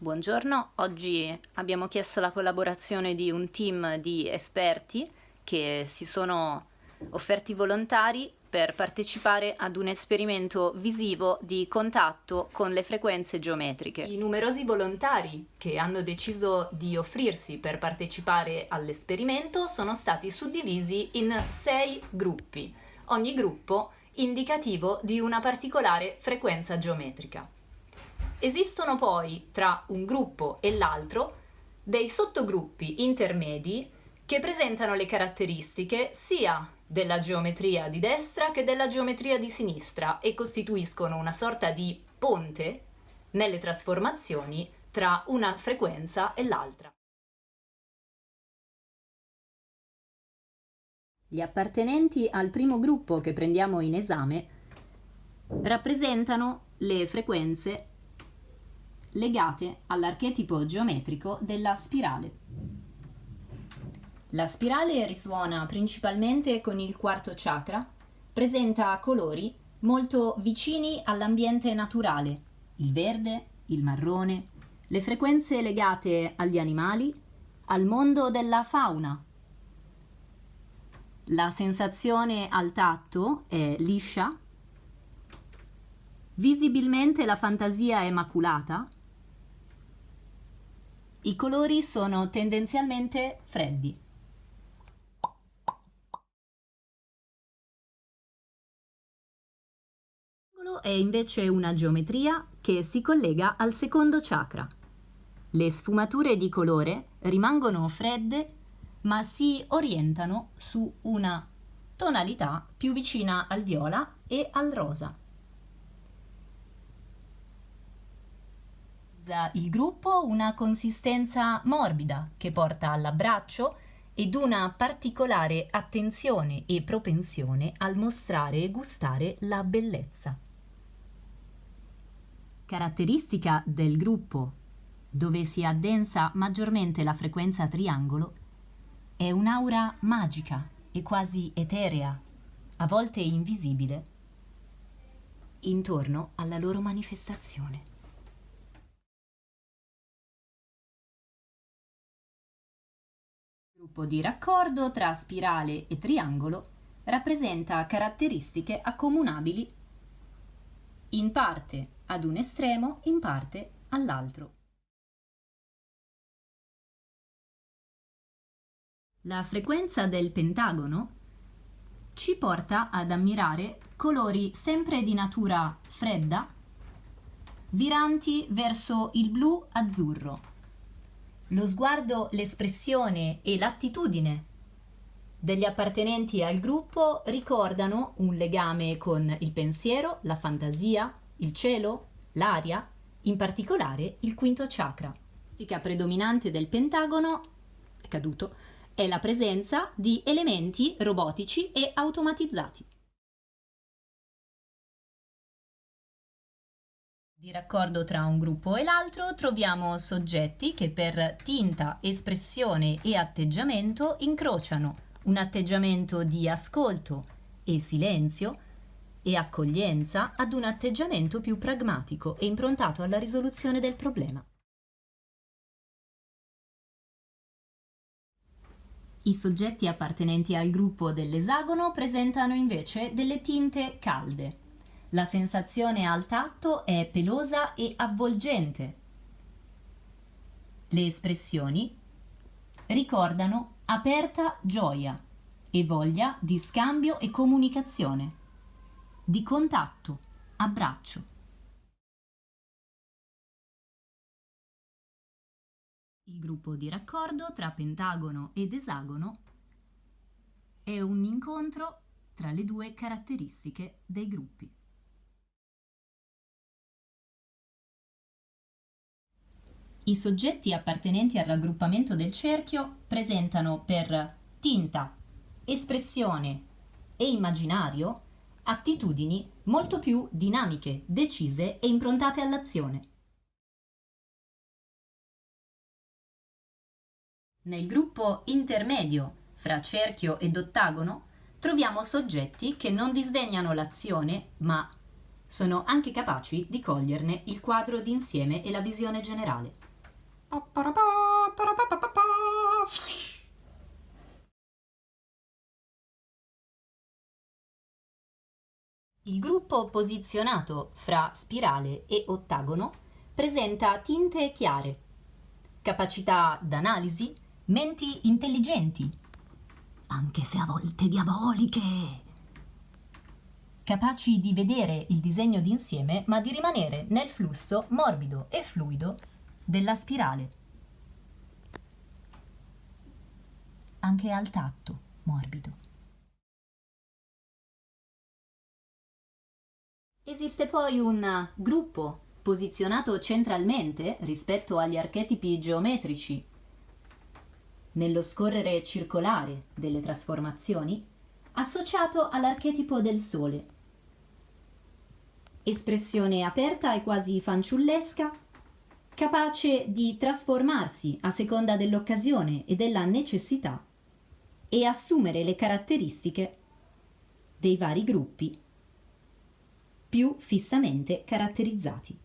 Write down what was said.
Buongiorno, oggi abbiamo chiesto la collaborazione di un team di esperti che si sono offerti volontari per partecipare ad un esperimento visivo di contatto con le frequenze geometriche. I numerosi volontari che hanno deciso di offrirsi per partecipare all'esperimento sono stati suddivisi in sei gruppi, ogni gruppo indicativo di una particolare frequenza geometrica. Esistono poi tra un gruppo e l'altro dei sottogruppi intermedi che presentano le caratteristiche sia della geometria di destra che della geometria di sinistra e costituiscono una sorta di ponte nelle trasformazioni tra una frequenza e l'altra. Gli appartenenti al primo gruppo che prendiamo in esame rappresentano le frequenze legate all'archetipo geometrico della spirale. La spirale risuona principalmente con il quarto chakra, presenta colori molto vicini all'ambiente naturale, il verde, il marrone, le frequenze legate agli animali, al mondo della fauna. La sensazione al tatto è liscia, visibilmente la fantasia è maculata, i colori sono tendenzialmente freddi. è invece una geometria che si collega al secondo chakra. Le sfumature di colore rimangono fredde ma si orientano su una tonalità più vicina al viola e al rosa. Il gruppo una consistenza morbida che porta all'abbraccio ed una particolare attenzione e propensione al mostrare e gustare la bellezza. Caratteristica del gruppo, dove si addensa maggiormente la frequenza triangolo, è un'aura magica e quasi eterea, a volte invisibile, intorno alla loro manifestazione. Gruppo di raccordo tra spirale e triangolo rappresenta caratteristiche accomunabili in parte ad un estremo, in parte all'altro. La frequenza del pentagono ci porta ad ammirare colori sempre di natura fredda, viranti verso il blu-azzurro, lo sguardo, l'espressione e l'attitudine degli appartenenti al gruppo ricordano un legame con il pensiero, la fantasia, il cielo, l'aria, in particolare il quinto chakra. La predominante del pentagono è caduto è la presenza di elementi robotici e automatizzati. Di raccordo tra un gruppo e l'altro troviamo soggetti che per tinta, espressione e atteggiamento incrociano un atteggiamento di ascolto e silenzio e accoglienza ad un atteggiamento più pragmatico e improntato alla risoluzione del problema. I soggetti appartenenti al gruppo dell'esagono presentano invece delle tinte calde, la sensazione al tatto è pelosa e avvolgente. Le espressioni ricordano aperta gioia e voglia di scambio e comunicazione, di contatto, abbraccio. Il gruppo di raccordo tra pentagono ed esagono è un incontro tra le due caratteristiche dei gruppi. I soggetti appartenenti al raggruppamento del cerchio presentano per tinta, espressione e immaginario attitudini molto più dinamiche, decise e improntate all'azione. Nel gruppo intermedio fra cerchio ed ottagono troviamo soggetti che non disdegnano l'azione, ma sono anche capaci di coglierne il quadro d'insieme e la visione generale. Il gruppo posizionato fra spirale e ottagono presenta tinte chiare, capacità d'analisi, menti intelligenti, anche se a volte diaboliche. Capaci di vedere il disegno d'insieme, ma di rimanere nel flusso morbido e fluido della spirale. Anche al tatto morbido. Esiste poi un gruppo posizionato centralmente rispetto agli archetipi geometrici. Nello scorrere circolare delle trasformazioni, associato all'archetipo del Sole. Espressione aperta e quasi fanciullesca, capace di trasformarsi a seconda dell'occasione e della necessità e assumere le caratteristiche dei vari gruppi più fissamente caratterizzati.